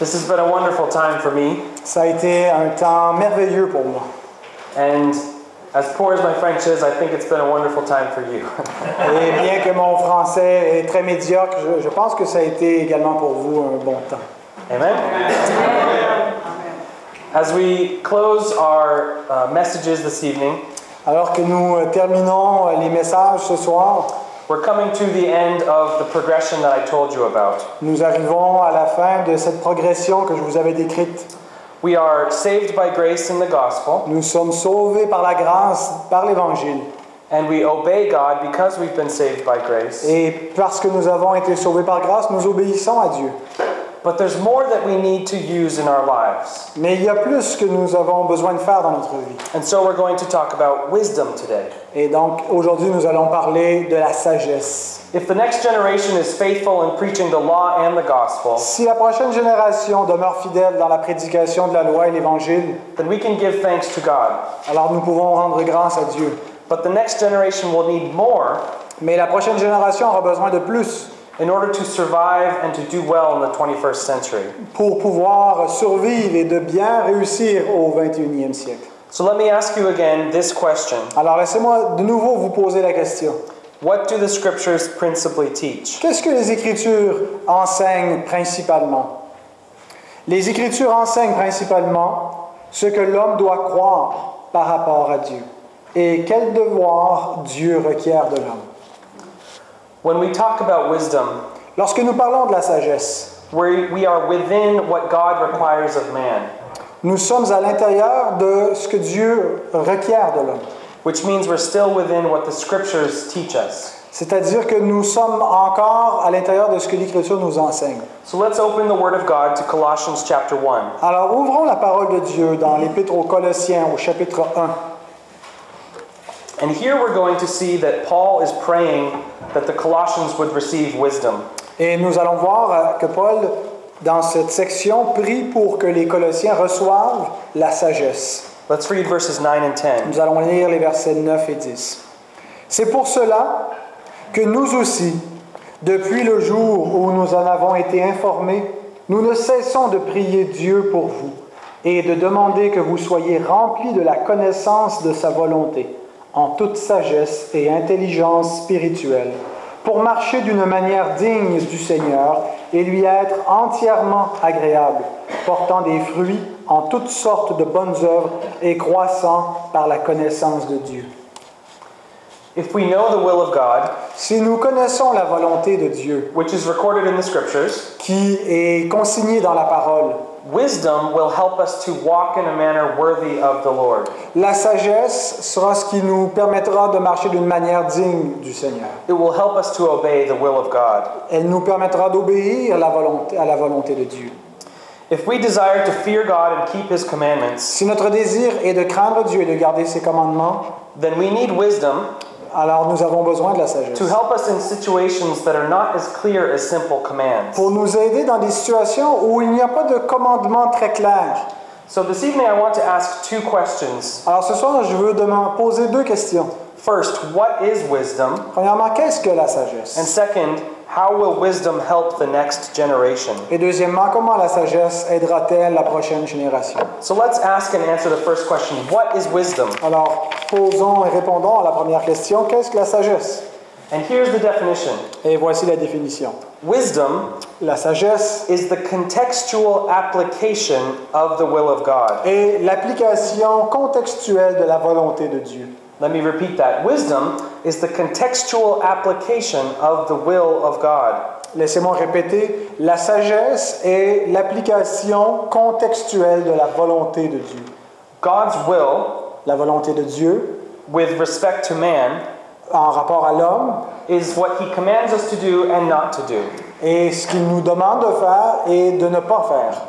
This has been a wonderful time for me, Ça a été un temps merveilleux pour moi. and as poor as my French is, I think it's been a wonderful time for you. Et bien que mon français est très médiocre, je, je pense que ça a été également pour vous un bon temps. Amen? As we close our uh, messages this evening, Alors que nous euh, terminons euh, les messages ce soir, we're coming to the end of the progression that I told you about. nous arrivons à la fin de cette progression que je vous avais décrite. We are saved by grace in the gospel, Nous sommes sauvés par la grâce, par l'Évangile. and we obey God because we've been saved by grace. Et parce que nous avons été sauvés par grâce, nous obéissons à Dieu. But there's more that we need to use in our lives. Mais il y a plus que nous avons besoin de faire dans notre vie. And so we're going to talk about wisdom today. Et donc aujourd'hui, nous allons parler de la sagesse. If the next generation is faithful in preaching the law and the gospel, Si la prochaine génération demeure fidèle dans la prédication de la loi et l'Évangile, then we can give thanks to God. alors nous pouvons rendre grâce à Dieu. But the next generation will need more Mais la prochaine génération aura besoin de plus in order to survive and to do well in the 21st century. pour pouvoir survivre et de bien réussir au 21e siècle. So let me ask you again this question Alors laissez-moi de nouveau vous poser la question. What do the scriptures principally teach? Qu'est-ce que les Écritures enseignent principalement? Les Écritures enseignent principalement ce que l'homme doit croire par rapport à Dieu et quel devoir Dieu requiert de l'homme. When we talk about wisdom, Lorsque nous parlons de la sagesse, we, we are within what God requires of man, nous sommes à l'intérieur de ce que Dieu requiert de l'homme. which means we're still within what the scriptures teach us. C'est-à-dire que nous sommes encore à l'intérieur de ce que l'Écriture nous enseigne. So let's open the Word of God to Colossians chapter 1. Alors ouvrons la parole de Dieu dans l'Épître aux Colossiens au chapitre 1. And here we're going to see that Paul is praying that the Colossians would receive wisdom. Et nous allons voir euh, que Paul, dans cette section, prie pour que les Colossiens reçoivent la sagesse. Let's read verses 9 and 10. Nous allons lire les versets 9 et 10. C'est pour cela que nous aussi, depuis le jour où nous en avons été informés, nous ne cessons de prier Dieu pour vous et de demander que vous soyez remplis de la connaissance de sa volonté, en toute sagesse et intelligence spirituelle, pour marcher d'une manière digne du Seigneur et lui être entièrement agréable, portant des fruits en toutes sortes de bonnes œuvres et croissant par la connaissance de Dieu. If we know the will of God, Si nous connaissons la volonté de Dieu, which is recorded in the scriptures, qui est consignée dans la parole, wisdom will help us to walk in a manner worthy of the Lord. la sagesse sera ce qui nous permettra de marcher d'une manière digne du Seigneur. It will help us to obey the will of God. Elle nous permettra d'obéir la volonté- à la volonté de Dieu. If we desire to fear God and keep His commandments, Si notre désir est de craindre Dieu et de garder ses commandements, then we need wisdom alors nous avons besoin de la sagesse. to help us in situations that are not as clear as simple commands. Pour nous aider dans des situations où il n'y a pas de commandement très clair. So this evening, I want to ask two questions. Alors ce soir, je veux demander- poser deux questions. First, what is wisdom? Premièrement, qu'est-ce que la And sagesse? second, how will wisdom help the next generation? Et deuxièmement, comment la sagesse aidera-t-elle la prochaine génération? So let's ask and answer the first question What is wisdom? Alors, posons et répondons à la première question. Qu'est-ce que la sagesse? And here's the definition Et voici la définition. Wisdom La sagesse is the contextual application of the will of God. est l'application contextuelle de la volonté de Dieu. Let me repeat that. Wisdom is the contextual application of the will of God. Laissez-moi répéter. La sagesse est l'application contextuelle de la volonté de Dieu. God's will, La volonté de Dieu, with respect to man, en rapport à l'homme, is what he commands us to do and not to do. est ce qu'il nous demande de faire et de ne pas faire.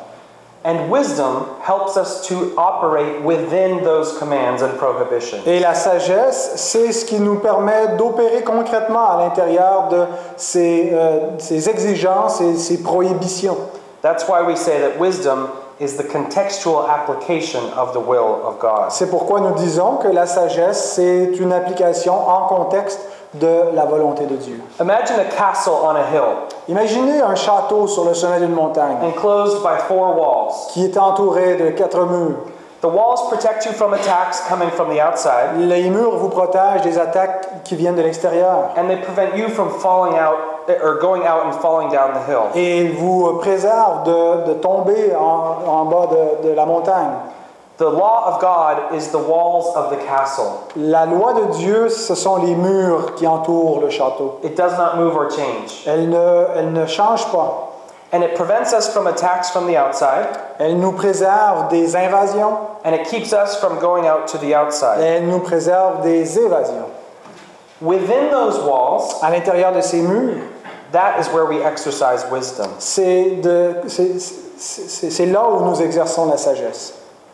And wisdom helps us to operate within those commands and prohibitions. Et la sagesse, c'est ce qui nous permet d'opérer concrètement à l'intérieur de ces, euh, ces exigences et ces prohibitions. That's why we say that wisdom is the contextual application of the will of God. C'est pourquoi nous disons que la sagesse, c'est une application en contexte de la volonté de Dieu. Imagine a castle on a hill. Imaginez un château sur le sommet d'une montagne enclosed by four walls. qui est entouré de quatre murs. The walls protect you from attacks coming from the outside, Les murs vous protègent des attaques qui viennent de l'extérieur and they prevent you from falling out or going out and falling down the hill. et ils vous préservent de, de tomber en, en bas de, de la montagne. The law of God is the walls of the castle. La loi de Dieu, ce sont les murs qui entourent le château. It does not move or change. Elle ne, elle ne change pas. And it prevents us from attacks from the outside, Elle nous préserve des invasions and it keeps us from going out to the outside. elle nous préserve des évasions. Within those walls, À l'intérieur de ces murs, that is where we exercise wisdom. c'est de- c'est- c'est- c'est là où nous exerçons la sagesse.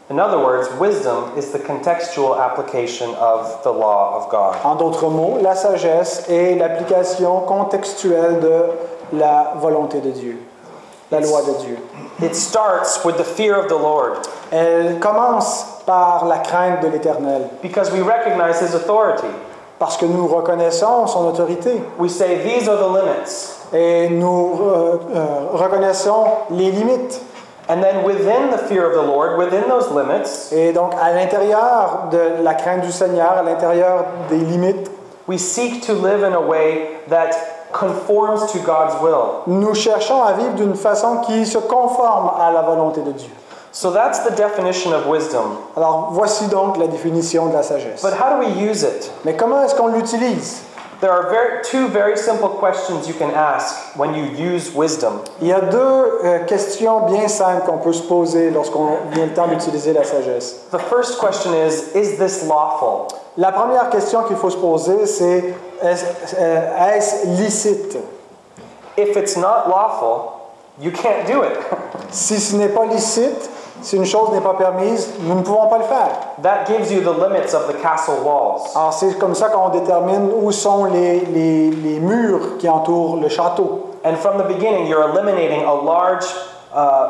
In other words, wisdom is the contextual application of the law of God. En d'autres mots, la sagesse est l'application contextuelle de la volonté de Dieu, la loi de Dieu. It starts with the fear of the Lord Elle commence par la crainte de l'Éternel, because we recognize his authority. parce que nous reconnaissons son autorité We say, These are the limits. et nous euh, euh, reconnaissons les limites. And then within the fear of the Lord, within those limits, Et donc, à l'intérieur de la crainte du Seigneur, à l'intérieur des limites, we seek to live in a way that conforms to God's will. nous cherchons à vivre d'une façon qui se conforme à la volonté de Dieu. So that's the definition of wisdom. Alors, voici donc la définition de la sagesse. But how do we use it? Mais comment est-ce qu'on l'utilise There are very, two very simple questions you can ask when you use wisdom. Il y a deux euh, questions bien simples qu'on peut se poser lorsqu'on vient le temps d'utiliser la sagesse. The first question is Is this lawful? La première question qu'il faut se poser, c'est est-ce licite? If it's not lawful, you can't do it. Si ce n'est pas licite, si une chose n'est pas permise, nous ne pouvons pas le faire. That gives you the limits of the castle walls. Alors c'est comme ça qu'on détermine où sont les, les- les murs qui entourent le château. And from the beginning, you're eliminating a large uh,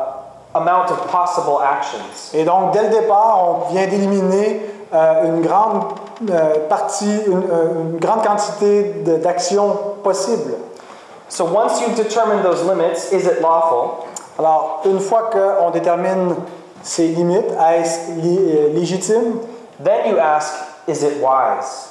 amount of possible actions. Et donc dès le départ, on vient d'éliminer euh, une grande euh, partie, une, euh, une grande quantité d'actions possibles. So once you've determined those limits, is it lawful? Alors une fois qu'on détermine ces limites, est-ce euh, légitime? Then you ask, is it wise?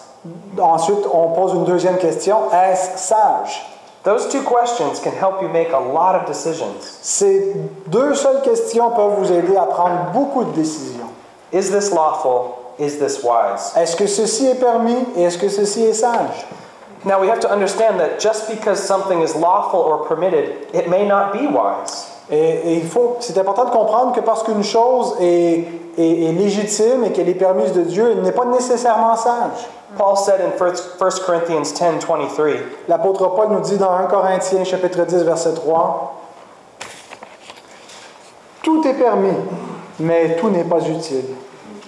Ensuite, on pose une deuxième question, est-ce sage? Those two questions can help you make a lot of decisions. Ces deux seules questions peuvent vous aider à prendre beaucoup de décisions. Is this lawful? Is this wise? Est-ce que ceci est permis? Et est-ce que ceci est sage? Now we have to understand that just because something is lawful or permitted, it may not be wise. Et, et il faut, c'est important de comprendre que parce qu'une chose est, est- est légitime et qu'elle est permise de Dieu, elle n'est pas nécessairement sage. Paul said in 1 Corinthians 10 23, L'apôtre Paul nous dit dans 1 Corinthiens chapitre 10 verset 3, Tout est permis, mais tout n'est pas utile.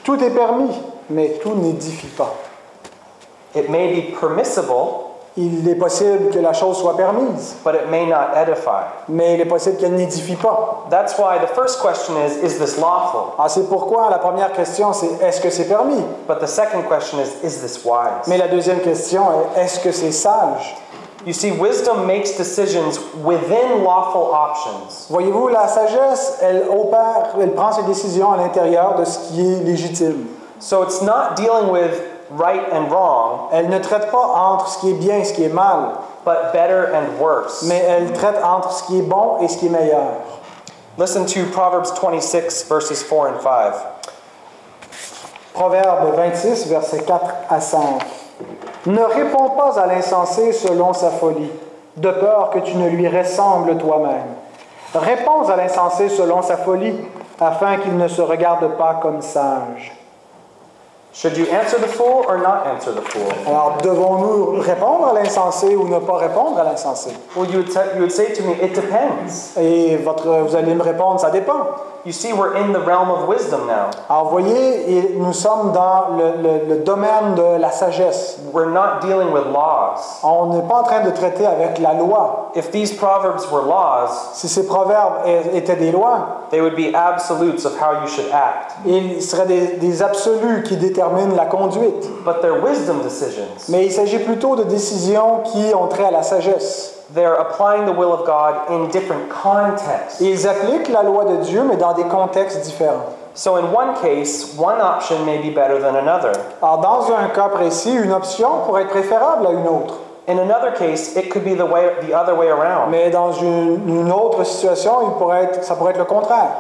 Tout est permis, mais tout n'édifie pas. it may be permissible, Il est possible que la chose soit permise, but it may not edify. mais il est possible qu'elle n'édifie pas. That's why the first question is, is this lawful? Alors c'est pourquoi la première question c'est est-ce que c'est permis? But the second question is, is this wise? Mais la deuxième question est est-ce que c'est sage? You see, wisdom makes decisions within lawful options. Voyez-vous, la sagesse, elle opère, elle prend ses décisions à l'intérieur de ce qui est légitime. So it's not dealing with right and wrong, Elle ne traite pas entre ce qui est bien et ce qui est mal, but better and worse. mais elle traite entre ce qui est bon et ce qui est meilleur. Listen to Proverbs 26, verses 4 and 5. Proverbe 26, versets 4 à 5. Ne réponds pas à l'insensé selon sa folie, de peur que tu ne lui ressembles toi-même. Réponds à l'insensé selon sa folie, afin qu'il ne se regarde pas comme sage. Should you answer the fool or not answer the fool? Alors, devons-nous répondre à l'insensé ou ne pas répondre à l'insensé? Well, you would, you would say to me, it depends. Et votre, vous allez me répondre, ça dépend. You see, we're in the realm of wisdom now. Alors, voyez, nous sommes dans le, le- le domaine de la sagesse. We're not dealing with laws. On n'est pas en train de traiter avec la loi. If these proverbs were laws, Si ces proverbes étaient des lois, they would be absolutes of how you should act. ils seraient des, des absolus qui déterminent déterminent la conduite, but they're wisdom decisions. mais il s'agit plutôt de décisions qui ont trait à la sagesse. They're applying the will of God in different contexts. Ils appliquent la loi de Dieu, mais dans des contextes différents. So, in one case, one option may be better than another. Alors, dans un cas précis, une option pourrait être préférable à une autre. In another case, it could be the way the other way around. Mais dans une, une autre situation, il pourrait être, ça pourrait être le contraire.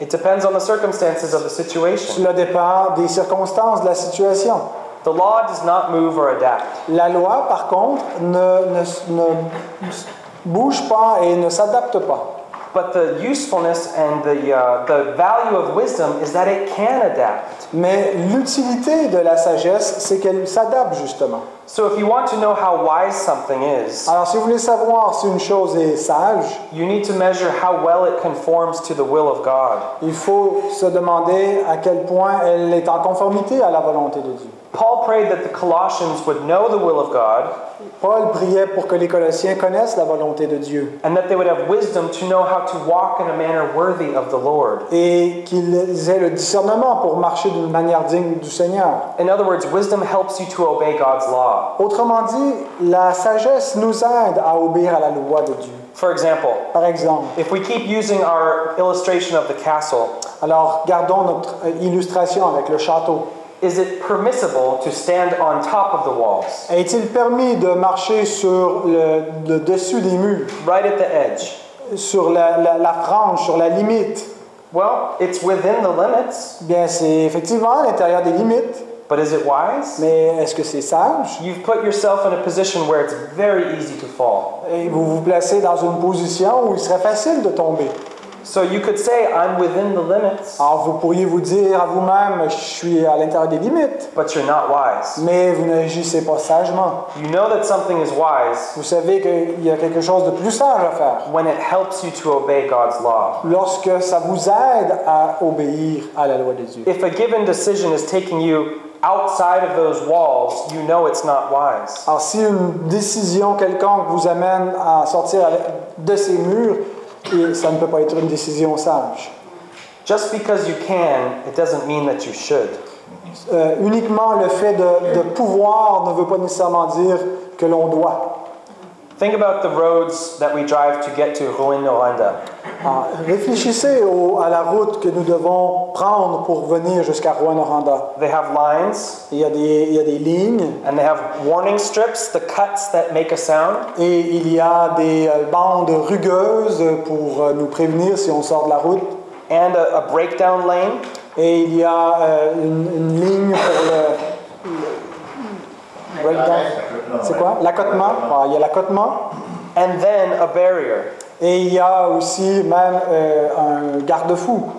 It depends on the circumstances of the situation. Cela dépend des circonstances de la situation. The law does not move or adapt. La loi, par contre, ne, ne- ne bouge pas et ne s'adapte pas. But the usefulness and the, uh, the value of wisdom is that it can adapt. Mais l'utilité de la sagesse, c'est qu'elle s'adapte justement. So if you want to know how wise something is, Alors, si vous voulez savoir si une chose est sage, you need to measure how well it conforms to the will of God. il faut se demander à quel point elle est en conformité à la volonté de Dieu. Paul prayed that the Colossians would know the will of God Paul priait pour que les Colossiens connaissent la volonté de Dieu and that they would have wisdom to know how to walk in a manner worthy of the Lord. et qu'ils aient le discernement pour marcher d'une manière digne du Seigneur. In other words, wisdom helps you to obey God's law. Autrement dit, la sagesse nous aide à obéir à la loi de Dieu. For example, Par exemple, if we keep using our illustration of the castle, alors gardons notre euh, illustration avec le château. is it permissible to stand on top of the walls, Est-il permis de marcher sur le, le dessus des murs, right at the edge? sur la, la- la frange, sur la limite? Well, it's within the limits, Bien, c'est effectivement à l'intérieur des limites, but is it wise? mais est-ce que c'est sage? You've put yourself in a position where it's very easy to fall. Et vous vous placez dans une position où il serait facile de tomber. So you could say, I'm within the limits, Alors, vous pourriez vous dire à vous-même, je suis à l'intérieur des limites, but you're not wise. mais vous n'agissez pas sagement. You know that something is wise Vous savez qu'il y a quelque chose de plus sage à faire. when it helps you to obey God's law. Lorsque ça vous aide à obéir à la loi de Dieu. If a given decision is taking you outside of those walls, you know it's not wise. Alors, si une décision quelconque vous amène à sortir de ces murs, et ça ne peut pas être une décision sage. Just because you can, it doesn't mean that you should. Euh, uniquement le fait de, de pouvoir ne veut pas nécessairement dire que l'on doit. Think about the roads that we drive to get to Ruinoranda. Alors, réfléchissez au- à la route que nous devons prendre pour venir jusqu'à Rouen-Noranda. They have lines Il y, a des, il y a des lignes and they have warning strips, the cuts that make a sound. et il y a des euh, bandes rugueuses pour euh, nous prévenir si on sort de la route. and a, a breakdown lane. Et il y a euh, une, une ligne pour le. le- breakdown. C'est quoi? L'accotement. Il y a l'accotement. and then a barrier. Et il y a aussi même euh, un garde-fou.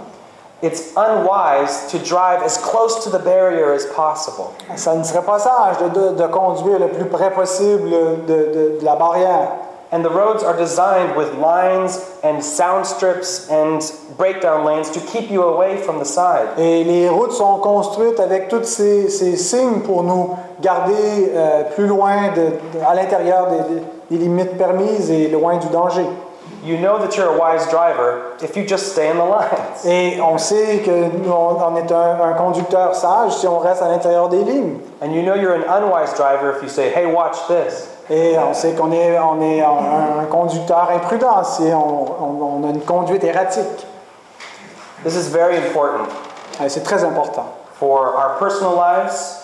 It's unwise to drive as close to the barrier as possible. Ça ne serait pas sage de, de- de conduire le plus près possible de la barrière. And the roads are designed with lines and sound strips and breakdown lanes to keep you away from the side. Et les routes sont construites avec tous ces, ces signes pour nous garder euh, plus loin, de, de- à l'intérieur des, des limites permises et loin du danger. You know that you're a wise driver if you just stay in the lines. Et on sait que nous, on est un, un conducteur sage si on reste à l'intérieur des lignes. And you know you're an unwise driver if you say, hey, watch this. Et on sait qu'on est, on est un, conducteur imprudent si on, on- on a une conduite erratique. This is very important Et C'est très important for our personal lives,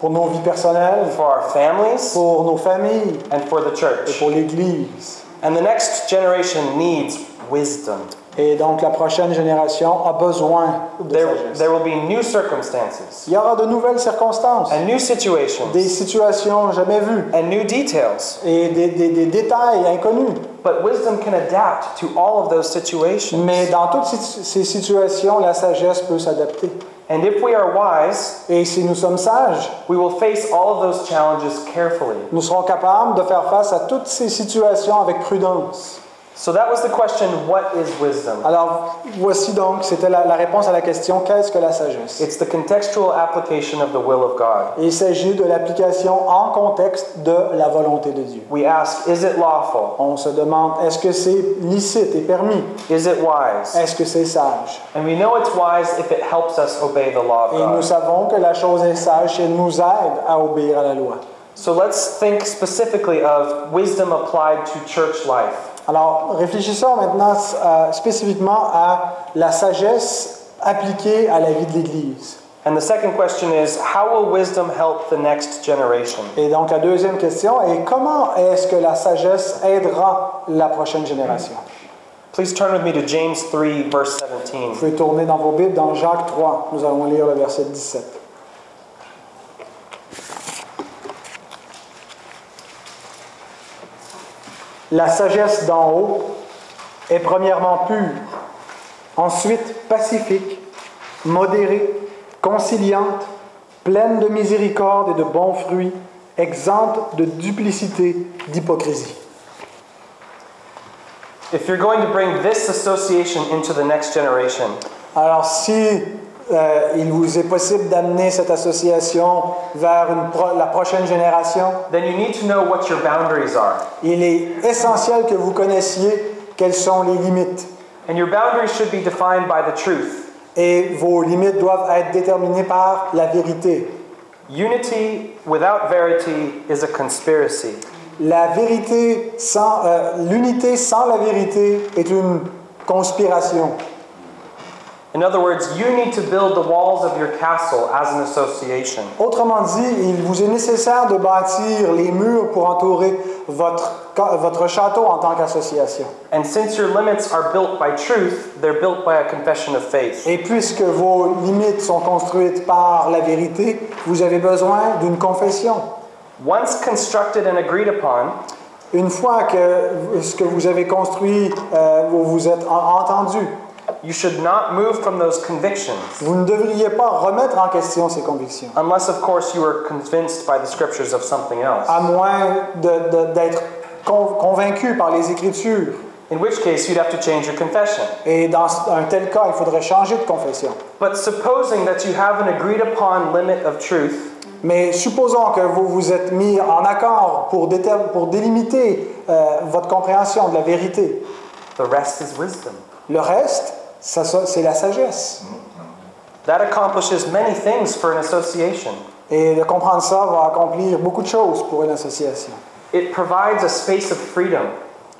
pour nos vies personnelles, for our families, pour nos familles and for the et church. pour l'Église. And the next generation needs wisdom. Et donc la prochaine génération a besoin de There, sagesse. there will be new circumstances Il y aura de nouvelles circonstances, and new situations des situations jamais vues and new details. et des, des- des détails inconnus. But wisdom can adapt to all of those situations. Mais dans toutes ces- situations, la sagesse peut s'adapter. And if we are wise, Et si nous sommes sages, we will face all of those challenges carefully. nous serons capables de faire face à toutes ces situations avec prudence. So that was the question what is wisdom? Alors, voici donc, c'était la, la réponse à la question qu'est-ce que la sagesse? It's the contextual application of the will of God. Il s'agit de l'application en contexte de la volonté de Dieu. We ask, is it lawful? On se demande est-ce que c'est licite et permis? Is it wise? Est-ce que c'est sage? And we know it's wise if it helps us obey the law of Et nous God. savons que la chose est sage si elle nous aide à obéir à la loi. So let's think specifically of wisdom applied to church life. Alors, réfléchissons maintenant euh, spécifiquement à la sagesse appliquée à la vie de l'Église. And the second question is how will wisdom help the next generation? Et donc, la deuxième question est comment est-ce que la sagesse aidera la prochaine génération? Please turn with me to James 3, verse 17. Vous pouvez tourner dans vos Bibles dans Jacques 3. Nous allons lire le verset 17. La sagesse d'en haut est premièrement pure, ensuite pacifique, modérée, conciliante, pleine de miséricorde et de bons fruits, exempte de duplicité, d'hypocrisie. If you're going to bring this association into the next generation, Alors, si euh, il vous est possible d'amener cette association vers une pro- la prochaine génération, then you need to know what your boundaries are. il est essentiel que vous connaissiez quelles sont les limites. And your boundaries should be defined by the truth. Et vos limites doivent être déterminées par la vérité. Unity without verity is a conspiracy. La vérité sans, euh, l'unité sans la vérité est une conspiration. In other words, you need to build the walls of your castle as an association. Autrement dit, il vous est nécessaire de bâtir les murs pour entourer votre, château en tant qu'association. And since your limits are built by truth, they're built by a confession of faith. Et puisque vos limites sont construites par la vérité, vous avez besoin d'une confession. Once constructed and agreed upon, Une fois que ce que vous avez construit, euh, vous vous êtes en- entendu, you should not move from those convictions vous ne devriez pas remettre en question ces convictions, unless, of course, you are convinced by the scriptures of something else. à moins d'être con- convaincu par les Écritures. In which case, you'd have to change your confession. Et dans un tel cas, il faudrait changer de confession. But supposing that you have an agreed upon limit of truth, Mais supposons que vous vous êtes mis en accord pour, pour délimiter euh, votre compréhension de la vérité. the rest is wisdom. Le reste, ça- c'est la sagesse. That accomplishes many things for an association. Et de comprendre ça va accomplir beaucoup de choses pour une association. It provides a space of freedom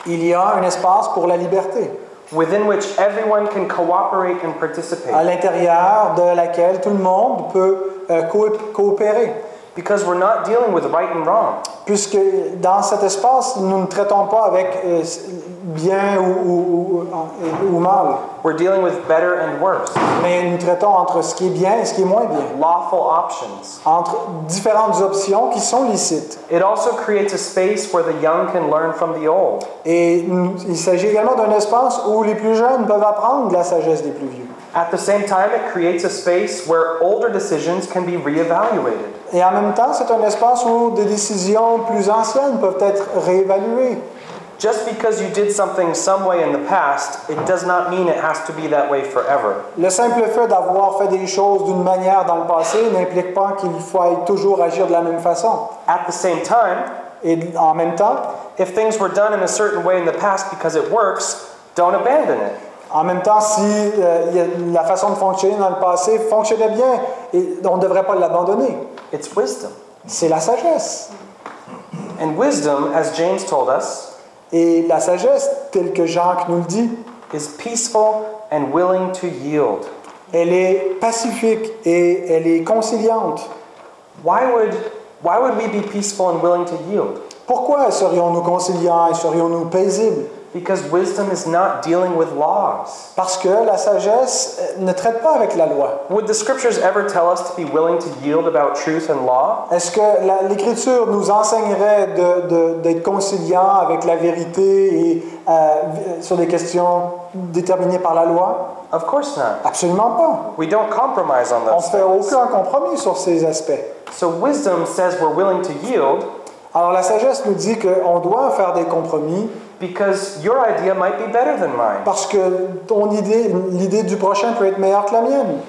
Il y a un espace pour la liberté, within which everyone can cooperate and à participate l'intérieur de laquelle tout le monde peut euh, co- coopérer. because we're not dealing with right and wrong. Puisque dans cet espace, nous ne traitons pas avec euh, bien ou, ou- ou- ou mal, We're dealing with better and worse, mais nous traitons entre ce qui est bien et ce qui est moins bien, lawful options. entre différentes options qui sont licites. It also creates a space where the young can learn from the old. Et il s'agit également d'un espace où les plus jeunes peuvent apprendre de la sagesse des plus vieux. At the same time, it creates a space where older decisions can be reevaluated. Et en même temps, c'est un espace où des décisions plus anciennes peuvent être réévaluées. Just because you did something some way in the past, it does not mean it has to be that way forever. Le simple fait d'avoir fait des choses d'une manière dans le passé n'implique pas qu'il faut toujours agir de la même façon. At the same time, Et en même temps, if things were done in a certain way in the past because it works, don't abandon it. En même temps, si euh, la façon de fonctionner dans le passé fonctionnait bien, et on ne devrait pas l'abandonner. It's wisdom. C'est la sagesse. And wisdom, as James told us, Et la sagesse, telle que Jacques nous le dit, is peaceful and willing to yield. elle est pacifique et elle est conciliante. Why would, why would we be peaceful and willing to yield? Pourquoi serions-nous conciliants et serions-nous paisibles? Because wisdom is not dealing with laws. Parce que la sagesse euh, ne traite pas avec la loi. Would the scriptures ever tell us to be willing to yield about truth and law? Est-ce que l'Écriture nous enseignerait de- d'être conciliants avec la vérité et euh, sur des questions déterminées par la loi? Of course not. Absolument pas. We don't compromise on On ne those fait things. aucun compromis sur ces aspects. So wisdom says we're willing to yield, Alors la sagesse nous dit qu'on doit faire des compromis, because your idea might be better than mine. Parce que ton idée, l'idée du prochain peut être meilleure que la mienne.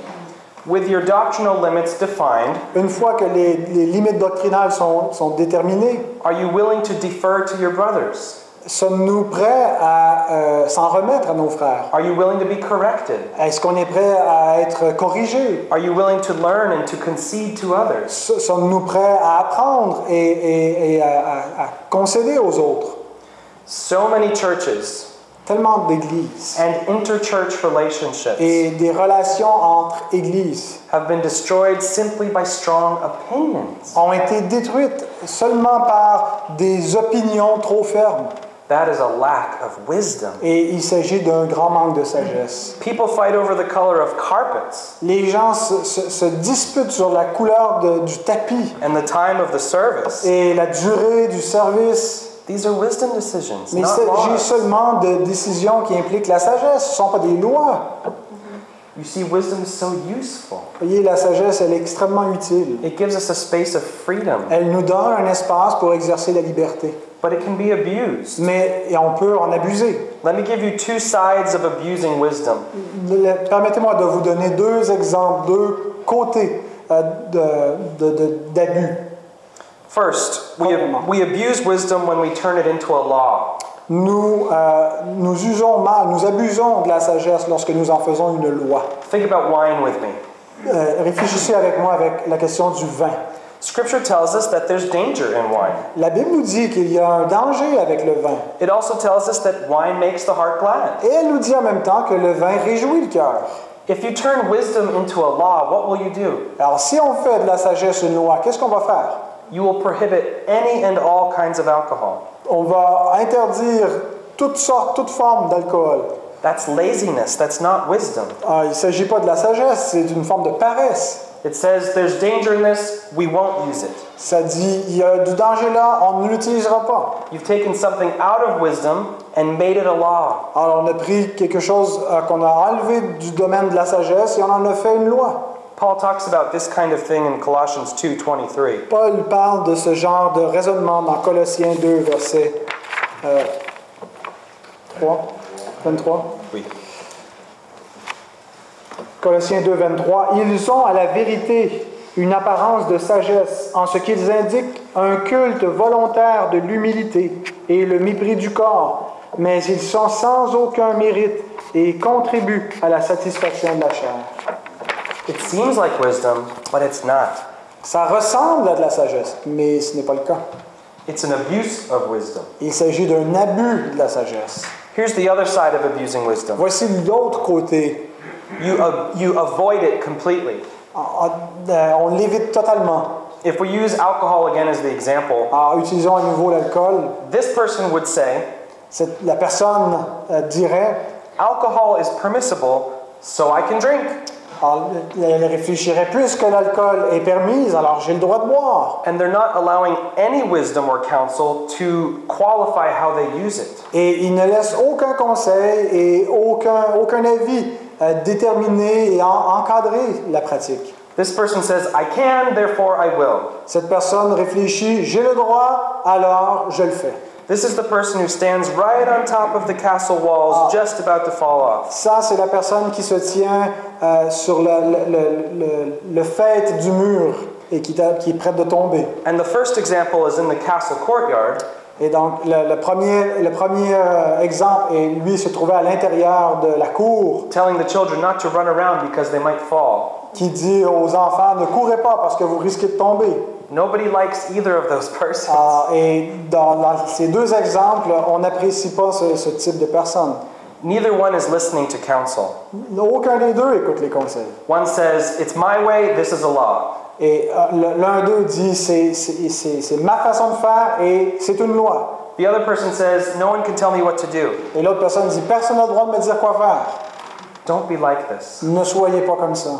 With your doctrinal limits defined, Une fois que les, les limites doctrinales sont, sont déterminées, are you willing to defer to your brothers? sommes-nous prêts à euh, s'en remettre à nos frères? Are you willing to be corrected? Est-ce qu'on est prêt à être corrigé? Are you willing to learn and to concede to others? Sommes-nous prêts à apprendre et, et- et à, à- à concéder aux autres? So many churches Tellement d'églises and interchurch relationships et des relations entre églises have been destroyed simply by strong opinions. ont été détruites seulement par des opinions trop fermes. That is a lack of wisdom. Et il s'agit d'un grand manque de sagesse. People fight over the color of carpets Les gens se, se- se disputent sur la couleur de- du tapis and the time of the service. et la durée du service. These are wisdom decisions, Mais il s'agit seulement de décisions qui impliquent la sagesse, ce ne sont pas des lois. You see, wisdom is so useful. Voyez, la sagesse, elle est extrêmement utile. It gives us a space of freedom, Elle nous donne un espace pour exercer la liberté. but it can be abused. Mais et on peut en abuser. Let me give you two sides of abusing wisdom. Permettez-moi de vous donner deux exemples, deux côtés euh, d'abus. First, we, Premièrement. we abuse wisdom when we turn it into a law. Nous, euh, nous usons mal, nous abusons de la sagesse lorsque nous en faisons une loi. Think about wine with me. Euh, réfléchissez avec moi avec la question du vin. Scripture tells us that there's danger in wine. La Bible nous dit qu'il y a un danger avec le vin. It also tells us that wine makes the heart glad. Et elle nous dit en même temps que le vin réjouit le cœur. If you turn wisdom into a law, what will you do? Alors si on fait de la sagesse une loi, qu'est-ce qu'on va faire? You will prohibit any and all kinds of alcohol. On va interdire toutes sortes, toutes formes d'alcool. That's laziness, that's not wisdom. Ah, il s'agit pas de la sagesse, c'est une forme de paresse. It says there's danger in this, we won't use it. Ça dit, il y a du danger là, on ne l'utilisera pas. You've taken something out of wisdom and made it a law. Alors on a pris quelque chose euh, qu'on a enlevé du domaine de la sagesse et on en a fait une loi. Paul talks about this kind of thing in Colossians 2:23. Paul parle de ce genre de raisonnement dans Colossiens 2, verset euh, 3, 23. Oui. Colossiens 2, 23. Ils ont à la vérité une apparence de sagesse en ce qu'ils indiquent un culte volontaire de l'humilité et le mépris du corps, mais ils sont sans aucun mérite et contribuent à la satisfaction de la chair. It seems like wisdom, but it's not. Ça ressemble à de la sagesse, mais ce n'est pas le cas. It's an abuse of wisdom. Il s'agit d'un abus de la sagesse. Here's the other side of abusing wisdom. Voici l'autre côté. You, uh, you avoid it completely. Ah, euh, On l'évite totalement. If we use alcohol again as the example, Alors, utilisons à nouveau l'alcool. this person would say, Cette- La personne euh, dirait, alcohol is permissible, so I can drink. Elle réfléchirait plus que l'alcool est permise, alors j'ai le droit de boire. And they're not allowing any wisdom or counsel to qualify how they use it. Et il ne laisse aucun conseil et aucun, aucun avis euh, déterminer et en- encadrer la pratique. This person says, I can, therefore I will. Cette personne réfléchit, j'ai le droit, alors je le fais. This is the person who stands right on top of the castle walls, just about to fall off. Ça, c'est la personne qui se tient euh, sur le, le, le, le- fait du mur et qui, qui est prête de tomber. And the first example is in the castle courtyard. Et donc, le, le premier, le premier euh, exemple, et lui se trouvait à l'intérieur de la cour, telling the children not to run around because they might fall. qui dit aux enfants, ne courez pas parce que vous risquez de tomber. Nobody likes either of those persons. Ah, et dans, dans ces deux exemples, on n'apprécie pas ce, ce type de personne. Neither one is listening to counsel. Aucun des deux écoute les conseils. One says, It's my way, this is a law. Et euh, l'un d'eux dit, c'est ma façon de faire et c'est une loi. The other person says, No one can tell me what to do. Et l'autre personne dit, personne n'a le droit de me dire quoi faire. Don't be like this. Ne soyez pas comme ça.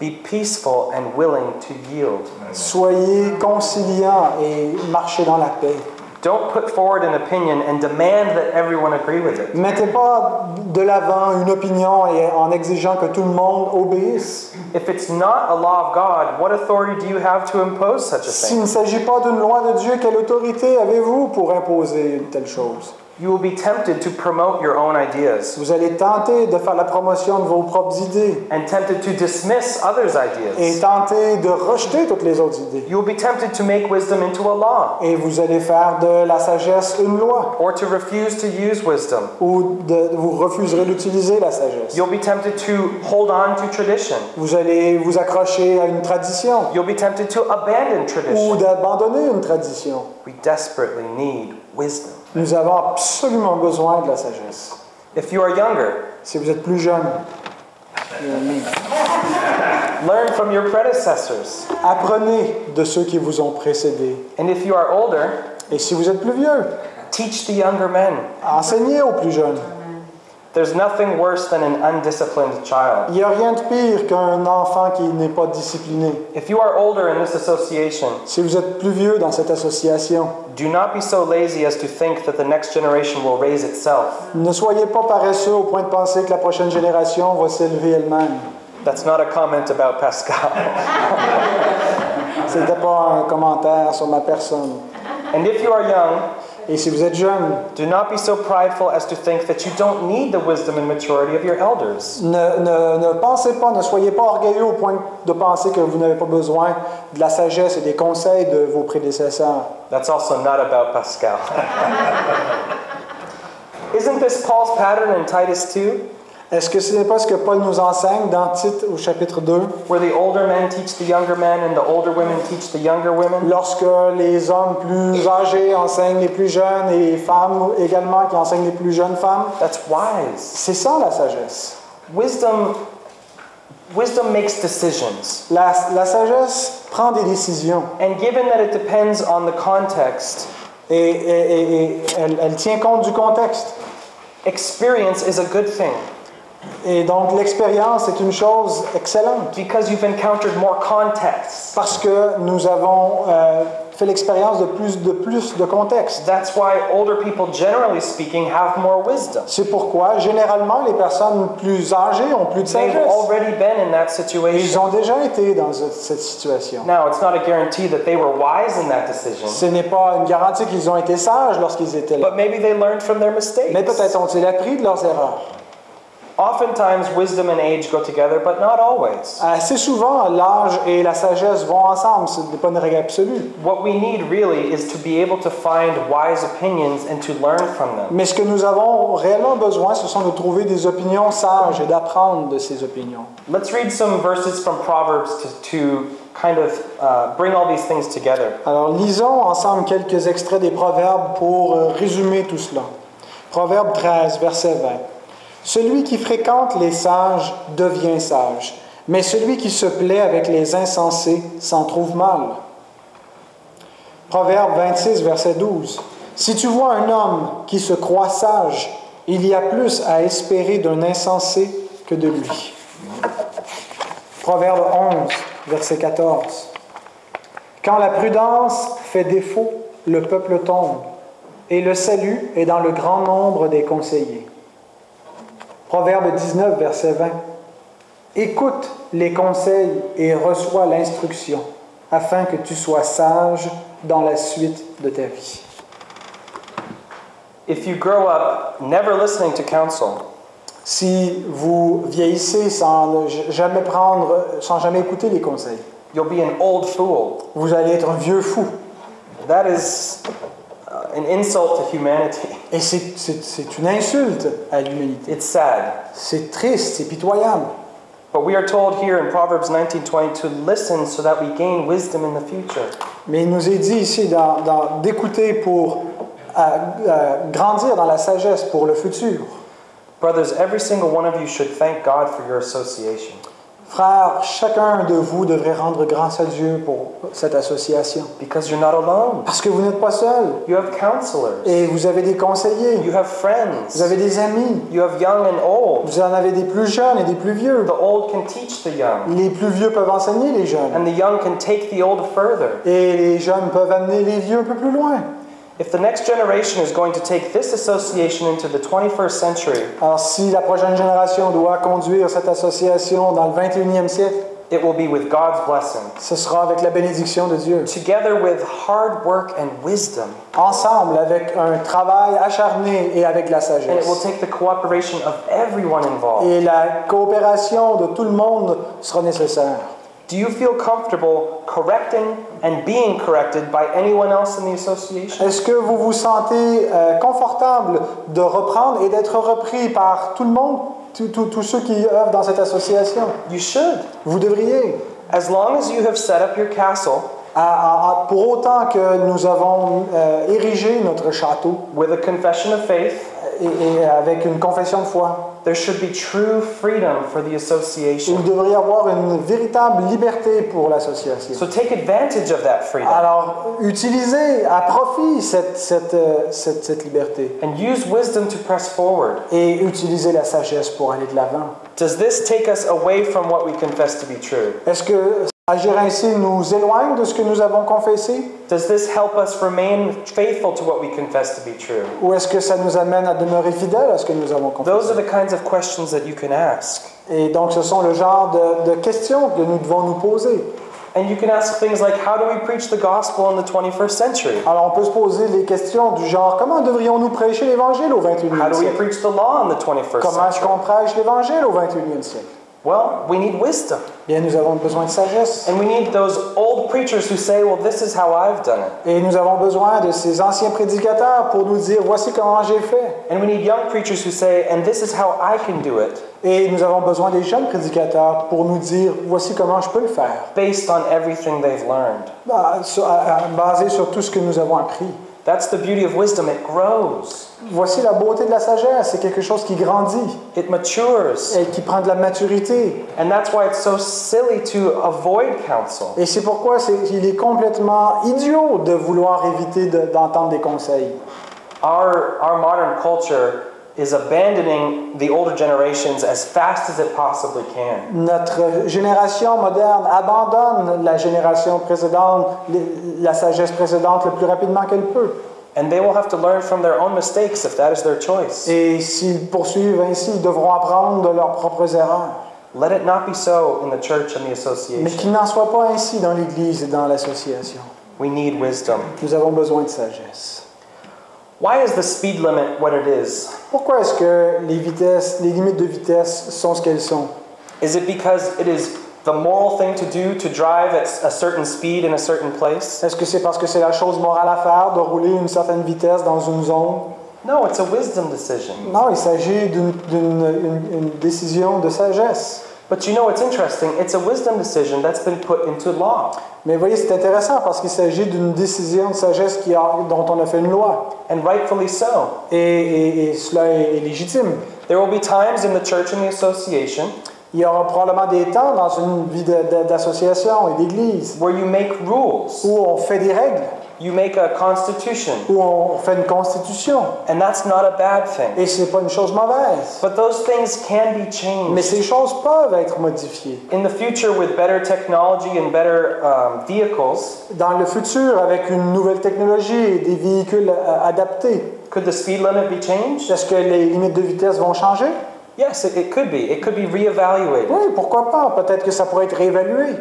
Be peaceful and willing to yield. Soyez conciliants et marchez dans la paix. Don't put forward an opinion and demand that everyone agree with it. Mettez pas de l'avant une opinion et en exigeant que tout le monde obéisse. If it's not a law of God, what authority do you have to impose such a S'il thing? ne s'agit pas d'une loi de Dieu, quelle autorité avez-vous pour imposer une telle chose? You will be tempted to promote your own ideas Vous allez tenter de faire la promotion de vos propres idées and tempted to dismiss others' et ideas. tenter de rejeter toutes les autres idées. You will be tempted to make wisdom into a law Et vous allez faire de la sagesse une loi or to refuse to use wisdom. ou de, vous refuserez d'utiliser la sagesse. You'll be tempted to hold on to tradition. Vous allez vous accrocher à une tradition You'll be tempted to abandon ou d'abandonner une tradition. We desperately need wisdom. Nous avons absolument besoin de la sagesse. If you are younger, Si vous êtes plus jeune, learn from your predecessors. apprenez de ceux qui vous ont précédés. And if you are older, Et si vous êtes plus vieux, teach the younger men. enseignez aux plus jeunes. There's nothing worse than an undisciplined child. Il n'y a rien de pire qu'un enfant qui n'est pas discipliné. If you are older in this association, Si vous êtes plus vieux dans cette association, do not be so lazy as to think that the next generation will raise itself. ne soyez pas paresseux au point de penser que la prochaine génération va s'élever elle-même. That's not a comment about Pascal. Ce n'était pas un commentaire sur ma personne. and if you are young, Et si vous êtes jeune, do not be so prideful as to think that you don't need the wisdom and maturity of your elders. ne, ne- ne pensez pas, ne soyez pas orgueilleux au point de penser que vous n'avez pas besoin de la sagesse et des conseils de vos prédécesseurs. That's also not about Pascal. Isn't this Paul's pattern in Titus 2, Est-ce que ce n'est pas ce que Paul nous enseigne dans Tite au chapitre 2? where the older men teach the younger men and the older women teach the younger women? Lorsque les hommes plus âgés enseignent les plus jeunes et les femmes également qui enseignent les plus jeunes femmes, That's wise. c'est ça la sagesse. Wisdom wisdom makes decisions. La, la sagesse prend des décisions And given that it depends on the context, et, et- et- et elle, elle tient compte du contexte. experience is a good thing Et donc l'expérience est une chose excellente because you've encountered more contexts. parce que nous avons euh, fait l'expérience de plus de plus de contexte. That's why older people generally speaking have more wisdom. C'est pourquoi généralement les personnes plus âgées ont plus de They've sagesse. already been in that Ils ont déjà été dans ce- cette situation. Now, it's not a guarantee that they were wise in that decision, Ce n'est pas une garantie qu'ils ont été sages lorsqu'ils étaient là. but maybe they learned from their mistakes. Mais peut-être ont-ils appris de leurs erreurs. Oftentimes, wisdom and age go together, but not always. Assez souvent, l'âge et la sagesse vont ensemble. Ce n'est pas une règle absolue. What we need really is to be able to find wise opinions and to learn from them. Mais ce que nous avons réellement besoin, ce sont de trouver des opinions sages et d'apprendre de ces opinions. Let's read some verses from Proverbs to, to kind of uh, bring all these things together. Alors, lisons ensemble quelques extraits des Proverbes pour euh, résumer tout cela. Proverbe 13, verset 20. Celui qui fréquente les sages devient sage, mais celui qui se plaît avec les insensés s'en trouve mal. Proverbe 26, verset 12. Si tu vois un homme qui se croit sage, il y a plus à espérer d'un insensé que de lui. Proverbe 11, verset 14. Quand la prudence fait défaut, le peuple tombe, et le salut est dans le grand nombre des conseillers. Proverbe 19, verset 20. Écoute les conseils et reçois l'instruction, afin que tu sois sage dans la suite de ta vie. If you grow up never listening to counsel, Si vous vieillissez sans jamais prendre, sans jamais écouter les conseils, you'll be an old fool. vous allez être un vieux fou. That is uh, an insult to humanity. Et c'est- c'est c'est une insulte à l'humanité. It's sad. C'est triste, c'est pitoyable. But we are told here in Proverbs 19:20 to listen so that we gain wisdom in the future. Mais il nous est dit ici d'écouter pour euh, euh, grandir dans la sagesse pour le futur. Brothers, every single one of you should thank God for your association. Frères, chacun de vous devrait rendre grâce à Dieu pour cette association. Because you're not alone. Parce que vous n'êtes pas seul. You have counselors. Et vous avez des conseillers. You have friends. Vous avez des amis. You have young and old. Vous en avez des plus jeunes et des plus vieux. The old can teach the young, Les plus vieux peuvent enseigner les jeunes. and the young can take the old further. Et les jeunes peuvent amener les vieux un peu plus loin. If the next generation is going to take this association into the 21st century, Alors si la prochaine génération doit conduire cette association dans le 21e siècle, it will be with God's blessing, Ce sera avec la bénédiction de Dieu. together with hard work and wisdom. Ensemble, avec un travail acharné et avec la And it will sagesse. take the cooperation of everyone involved. Et la coopération de tout le monde sera nécessaire. Do you feel comfortable correcting and being corrected by anyone else in the association? Est-ce que vous vous sentez euh, confortable de reprendre et d'être repris par tout le monde, tous- ceux qui œuvrent dans cette association? You should. Vous devriez. As long as you have set up your castle À- à- à- pour autant que nous avons euh, érigé notre château with a confession of faith, et, et avec une confession de foi, there should be true freedom for the association. il devrait y avoir une véritable liberté pour l'association. So take advantage of that freedom Alors, utilisez à profit cette, cette, euh, cette, cette liberté and use wisdom to press forward. et utilisez la sagesse pour aller de l'avant. Does this take us away from what we confess to be true? Est-ce que agir ainsi nous éloigne de ce que nous avons confessé? Does this help us remain faithful to what we confess to be true? ou est-ce que ça nous amène à demeurer fidèles à ce que nous avons confessé? Those are the kinds of questions that you can ask. Et donc, ce sont le genre de, de questions que nous devons nous poser. And you can ask things like how do we preach the gospel in the 21st century? Alors, on peut se poser les questions du genre comment devrions-nous prêcher l'Évangile au How 21e do we siècle? preach the law in the 21st Comment est-ce century? qu'on prêche l'Évangile au 21e siècle? Well, we need wisdom. Bien, nous avons besoin de sagesse. And we need those old preachers who say, well, this is how I've done it. Et nous avons besoin de ces anciens prédicateurs pour nous dire voici comment j'ai fait. And we need young preachers who say, and this is how I can do it, Et nous avons besoin des jeunes prédicateurs pour nous dire voici comment je peux le faire, based on everything they've learned. À- à- euh, euh, basé sur tout ce que nous avons appris. That's the beauty of wisdom. It grows, Voici la beauté de la sagesse, c'est quelque chose qui grandit it matures. et qui prend de la maturité. And that's why it's so silly to avoid counsel. Et c'est pourquoi il est complètement idiot de vouloir éviter de- d'entendre des conseils. Our, our modern culture is abandoning the older generations as fast as it possibly can. Notre génération moderne abandonne la génération précédente, la sagesse précédente le plus rapidement qu'elle peut. And they will have to learn from their own mistakes if that is their choice. Et s'ils poursuivent ainsi, ils devront apprendre de leurs propres erreurs. Let it not be so in the church and the Mais association. qu'il n'en soit pas ainsi dans l'Église et dans l'association. We need wisdom. Nous avons besoin de sagesse. Why is the speed limit what it is? Pourquoi est-ce que les vitesses, les limites de vitesse sont ce qu'elles sont? Is it because it is the moral thing to do to drive at a certain speed in a certain place? Est-ce que c'est parce que c'est la chose morale à faire de rouler une certaine vitesse dans une zone? No, it's a wisdom decision. Non, il s'agit d'une d'une- une- une décision de sagesse. But you know what's interesting? It's a wisdom decision that's been put into law. Mais vous voyez, c'est intéressant parce qu'il s'agit d'une décision de sagesse qui a- dont on a fait une loi. And rightfully so. Et, et- et cela est, légitime. There will be times in the church and the association Il y aura probablement des temps dans une vie d'association et d'église où on fait des règles, you make a constitution, où on fait une constitution. and that's not a bad thing. Et c'est pas une chose mauvaise. But those things can be Mais changed. ces choses peuvent être modifiées. In the future, with better technology and better um, vehicles, Dans le futur, avec une nouvelle technologie et des véhicules euh, adaptés, could the speed limit be changed? est-ce que les limites de vitesse vont changer? Yes, it, it could be. It could be reevaluated. Oui, pourquoi pas? Peut-être que ça pourrait être réévalué.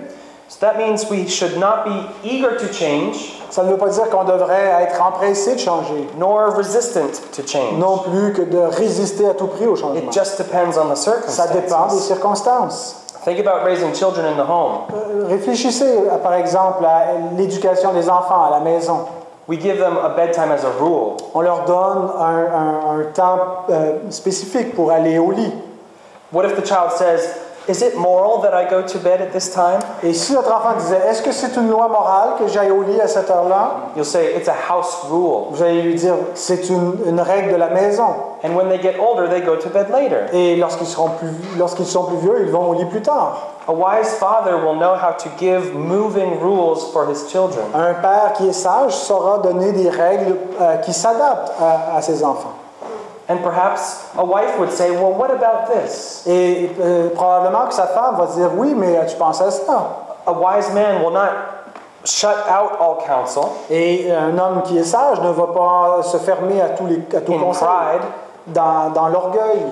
So that means we should not be eager to change, Ça ne veut pas dire qu'on devrait être empressé de changer, nor resistant to change. non plus que de résister à tout prix au changement. It just depends on the Ça dépend des circumstances. circonstances. Think about raising children in the home. Euh, Réfléchissez, à, par exemple, à l'éducation des enfants à la maison. We give them a bedtime as a rule. On leur donne un, un- un temps euh, spécifique pour aller au lit. What if the child says, Is it moral that I go to bed at this time? Et si notre enfant disait, est-ce que c'est une loi morale que j'aille au lit à cette heure-là? You'll say, It's a house rule. Vous allez lui dire, c'est une, une règle de la maison. And when they get older, they go to bed later. Et lorsqu'ils seront plus, lorsqu'ils sont plus vieux, ils vont au lit plus tard. A wise father will know how to give moving rules for his children. Un père qui est sage saura donner des règles euh, qui s'adaptent à, à ses enfants. And perhaps a wife would say, Well, what about this? Et euh, probablement que sa femme va dire, oui, mais tu penses à ça. A wise man will not shut out all counsel Et un homme qui est sage ne va pas se fermer à tous les à tout conseil pride, dans, dans l'orgueil,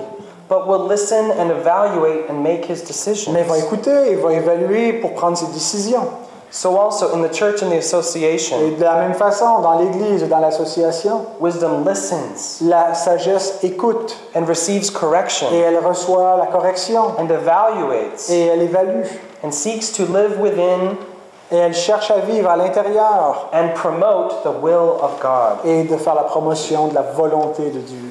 but will listen and evaluate and make his decisions. mais va écouter et va évaluer pour prendre ses décisions. So, also in the church and the Et association, de la même façon, dans l'Église et dans l'association, wisdom listens la sagesse écoute and receives correction et elle reçoit la correction and evaluates et elle évalue and seeks to live within et elle cherche à vivre à l'intérieur and promote the will of God. et de faire la promotion de la volonté de Dieu.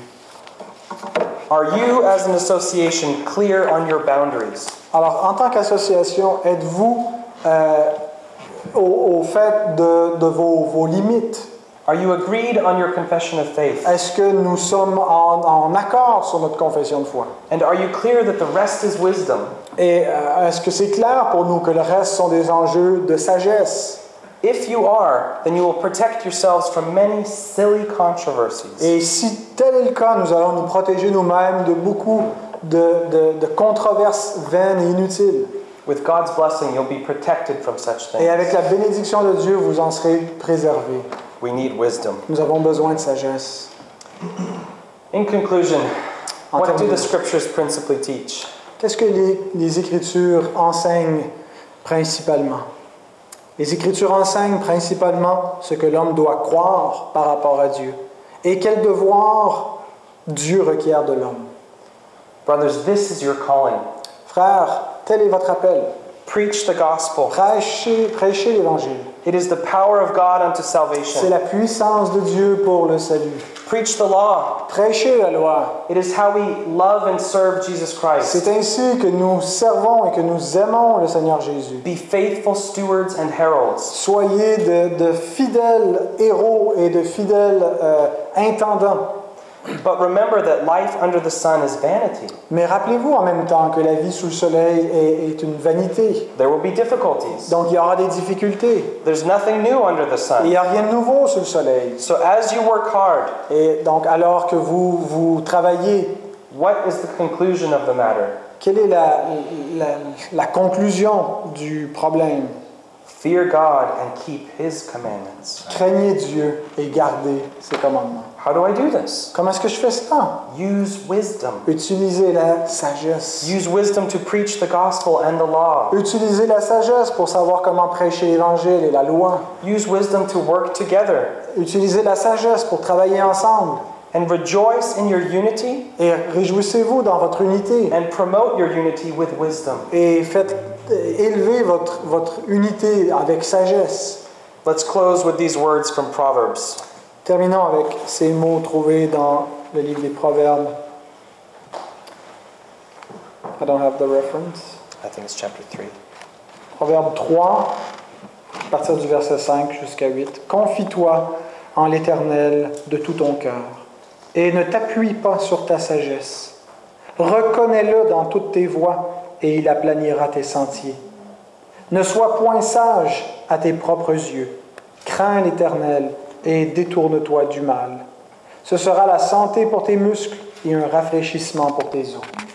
Are you, as an association, clear on your boundaries? Alors, en tant qu'association, êtes-vous euh, au, au fait de, de vos, vos limites? Are you agreed on your confession of faith? Est-ce que nous sommes en, en accord sur notre confession de foi? And are you clear that the rest is wisdom? Et euh, est-ce que c'est clair pour nous que le reste sont des enjeux de sagesse? If you are, then you will protect yourselves from many silly controversies. Et si tel est le cas, nous allons nous protéger nous-mêmes de beaucoup de, de- de controverses vaines et inutiles. With God's blessing, you'll be protected from such Et things. avec la bénédiction de Dieu, vous en serez préservés. We need wisdom. Nous avons besoin de sagesse. In conclusion, En what do the scriptures principally teach? Qu'est-ce que les, les Écritures enseignent principalement? Les Écritures enseignent principalement ce que l'homme doit croire par rapport à Dieu et quel devoir Dieu requiert de l'homme. Brothers, this is your calling. Frères, tel est votre appel. Preach the gospel. Prêchez, prêchez l'Évangile. It is the power of God unto C'est salvation. la puissance de Dieu pour le salut. Preach the law. Prêchez la loi. It is how we love and serve Jesus Christ. C'est ainsi que nous servons et que nous aimons le Seigneur Jésus. Be faithful stewards and heralds. Soyez de, de fidèles héros et de fidèles euh, intendants. But remember that life under the sun is vanity. Mais rappelez-vous en même temps que la vie sous le soleil est, est une vanité. There will be difficulties. Donc il y aura des difficultés. There's nothing new under the Et il n'y a rien de nouveau sous le soleil. So as you work hard, Et donc alors que vous, vous travaillez, what is the conclusion of the matter? quelle est la, la, la conclusion du problème? Fear God and keep His commandments. Craignez Dieu et gardez ses commandements. How do I do this? Comment est-ce que je fais ça? Use wisdom. Utilisez la sagesse. Use wisdom to preach the gospel and the law. Utilisez la sagesse pour savoir comment prêcher l'Évangile et la loi. Use wisdom to work together. Utilisez la sagesse pour travailler ensemble. And rejoice in your unity Et réjouissez-vous dans votre unité. and promote your unity with wisdom. Et faites euh, élever votre, votre unité avec sagesse. Let's close with these words from Proverbs. Terminons avec ces mots trouvés dans le livre des Proverbes. I don't have the reference. I think it's chapter 3. Proverbe 3, à partir du verset 5 jusqu'à 8. Confie-toi en l'Éternel de tout ton cœur et ne t'appuie pas sur ta sagesse. Reconnais-le dans toutes tes voies et il aplanira tes sentiers. Ne sois point sage à tes propres yeux. Crains l'Éternel et détourne-toi du mal. Ce sera la santé pour tes muscles et un rafraîchissement pour tes os.